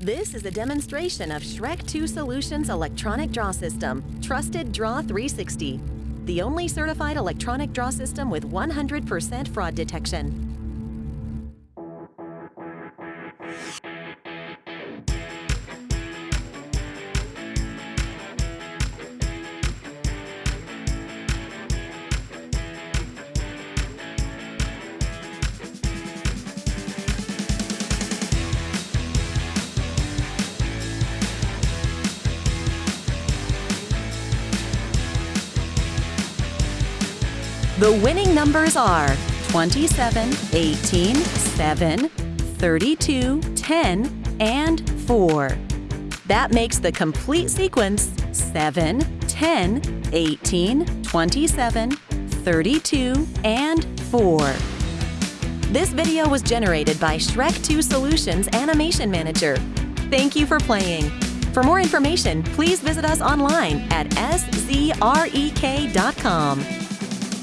This is a demonstration of Szrek 2 Solutions electronic draw system, Trusted Draw 360, the only certified electronic draw system with 100% fraud detection. The winning numbers are 27, 18, 7, 32, 10, and 4. That makes the complete sequence 7, 10, 18, 27, 32, and 4. This video was generated by Szrek 2 Solutions Animation Manager. Thank you for playing. For more information, please visit us online at szrek.com.